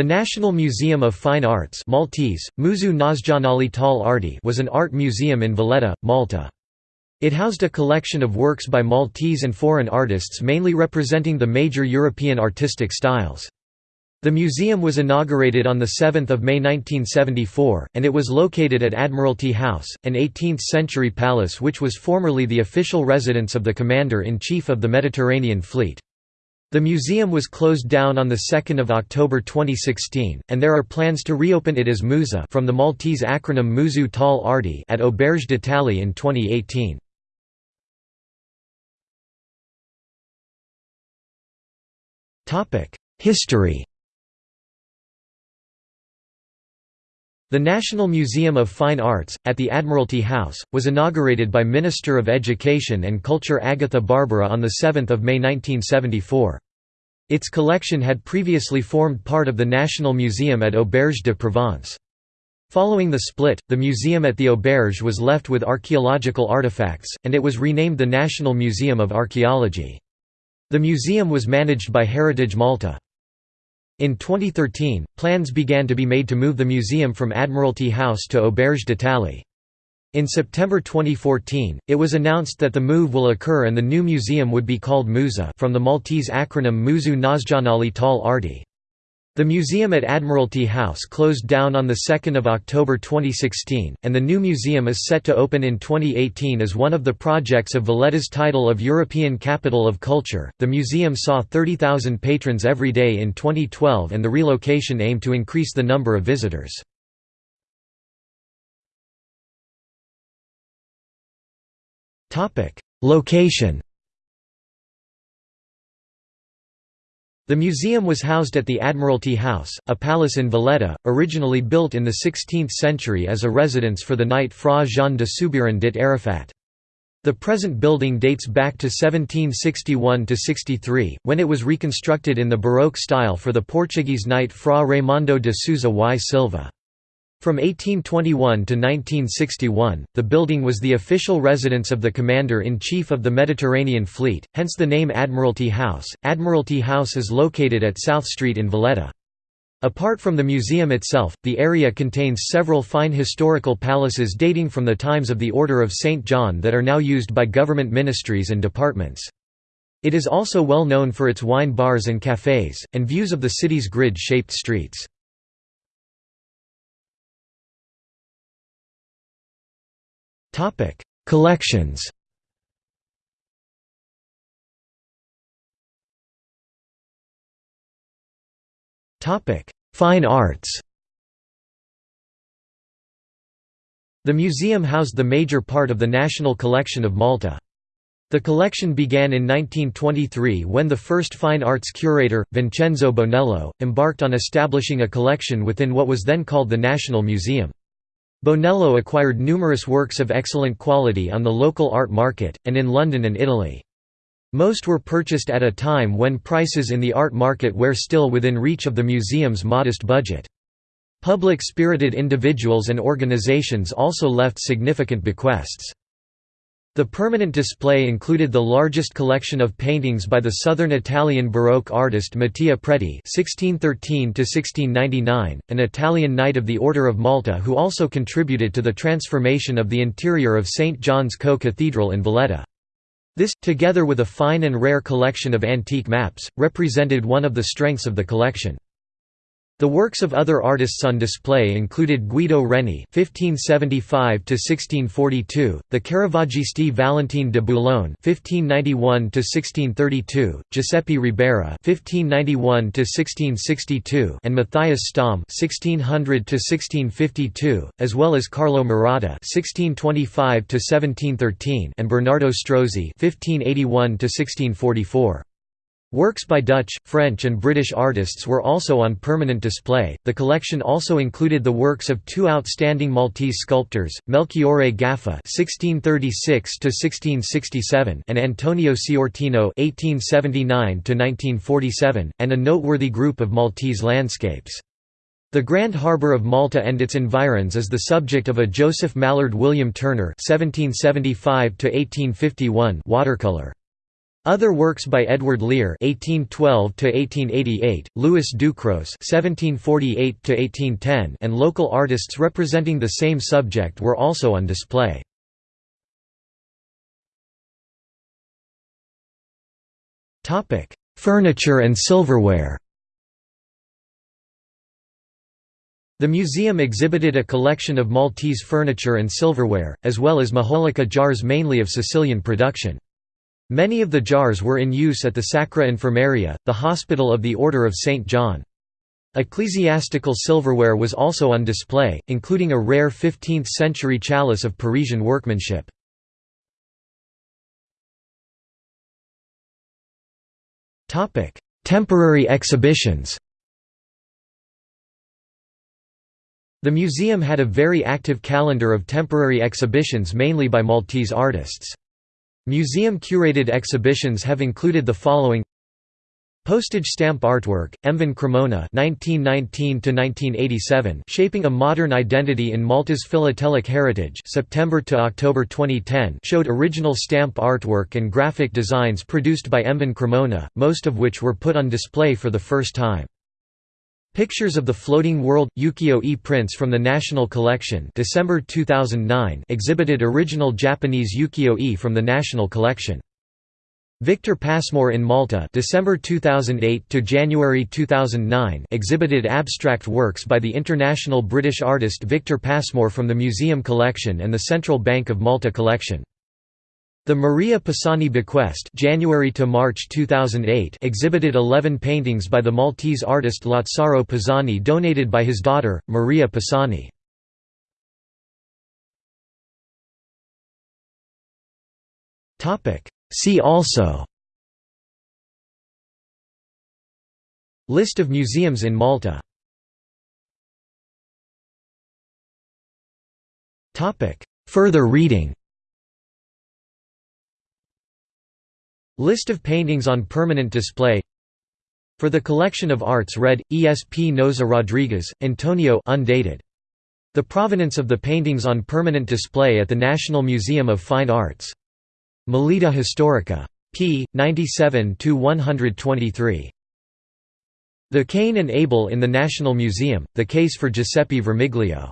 The National Museum of Fine Arts Maltese, Museu tal Arti was an art museum in Valletta, Malta. It housed a collection of works by Maltese and foreign artists mainly representing the major European artistic styles. The museum was inaugurated on 7 May 1974, and it was located at Admiralty House, an 18th-century palace which was formerly the official residence of the Commander-in-Chief of the Mediterranean Fleet. The museum was closed down on 2 October 2016, and there are plans to reopen it as Musa from the Maltese acronym Museu tal Arti at Auberge d'Italie in 2018. History The National Museum of Fine Arts, at the Admiralty House, was inaugurated by Minister of Education and Culture Agatha Barbara on 7 May 1974. Its collection had previously formed part of the National Museum at Auberge de Provence. Following the split, the museum at the Auberge was left with archaeological artifacts, and it was renamed the National Museum of Archaeology. The museum was managed by Heritage Malta. In 2013, plans began to be made to move the museum from Admiralty House to Auberge d'Italie. In September 2014, it was announced that the move will occur and the new museum would be called Musa from the Maltese acronym Museu Nazionale tal Arti. The museum at Admiralty House closed down on 2 October 2016, and the new museum is set to open in 2018 as one of the projects of Valletta's title of European Capital of Culture. The museum saw 30,000 patrons every day in 2012, and the relocation aimed to increase the number of visitors. Location The museum was housed at the Admiralty House, a palace in Valletta, originally built in the 16th century as a residence for the knight Fra Jean de Soubiran dit Arifat. The present building dates back to 1761–63, when it was reconstructed in the Baroque style for the Portuguese knight Fra Raimundo de Souza y Silva. From 1821 to 1961, the building was the official residence of the Commander-in-Chief of the Mediterranean Fleet, hence the name Admiralty House. Admiralty House is located at South Street in Valletta. Apart from the museum itself, the area contains several fine historical palaces dating from the times of the Order of St. John that are now used by government ministries and departments. It is also well known for its wine bars and cafés, and views of the city's grid-shaped streets. Topic: Collections. Topic: Fine arts. The museum housed the major part of the national collection of Malta. The collection began in 1923 when the first fine arts curator, Vincenzo Bonello, embarked on establishing a collection within what was then called the National Museum. Bonello acquired numerous works of excellent quality on the local art market, and in London and Italy. Most were purchased at a time when prices in the art market were still within reach of the museum's modest budget. Public-spirited individuals and organizations also left significant bequests. The permanent display included the largest collection of paintings by the southern Italian Baroque artist Mattia Preti (1613–1699), an Italian Knight of the Order of Malta who also contributed to the transformation of the interior of St John's Co-Cathedral in Valletta. This, together with a fine and rare collection of antique maps, represented one of the strengths of the collection. The works of other artists on display included Guido Reni (1575–1642), the Caravaggisti Valentine de Boulogne (1591–1632), Giuseppe Ribera (1591–1662), and Matthias Stom (1600–1652), as well as Carlo Maratta (1625–1713) and Bernardo Strozzi (1581–1644). Works by Dutch, French, and British artists were also on permanent display. The collection also included the works of two outstanding Maltese sculptors, Melchiorre Gafà (1636–1667) and Antonio Sciortino (1879–1947), and a noteworthy group of Maltese landscapes. The Grand Harbour of Malta and its environs is the subject of a Joseph Mallord William Turner (1775–1851) watercolor. Other works by Edward Lear (1812–1888), Louis Ducros (1748–1810), and local artists representing the same subject were also on display. Topic: Furniture and silverware. The museum exhibited a collection of Maltese furniture and silverware, as well as majolica jars mainly of Sicilian production. Many of the jars were in use at the Sacra Infermeria, the hospital of the Order of St. John. Ecclesiastical silverware was also on display, including a rare 15th-century chalice of Parisian workmanship. Temporary exhibitions The museum had a very active calendar of temporary exhibitions mainly by Maltese artists. Museum-curated exhibitions have included the following Postage stamp artwork, Emvin Cremona (1919–1987), shaping a modern identity in Malta's philatelic heritage. September to October 2010 showed original stamp artwork and graphic designs produced by Emvin Cremona, most of which were put on display for the first time. Pictures of the Floating World – Ukiyo-e prints from the National Collection December 2009 exhibited original Japanese ukiyo-e from the National Collection. Victor Pasmore in Malta December 2008 to January 2009 exhibited abstract works by the international British artist Victor Pasmore from the Museum Collection and the Central Bank of Malta Collection. The Maria Pisani Bequest January to March 2008 exhibited 11 paintings by the Maltese artist Lazzaro Pisani donated by his daughter, Maria Pisani. See also List of museums in Malta Further reading List of paintings on permanent display For the collection of arts read, Espinosa Rodriguez, Antonio undated. The provenance of the paintings on permanent display at the National Museum of Fine Arts. Melita Historica. p. 97–123. The Cain and Abel in the National Museum, the case for Giuseppe Vermiglio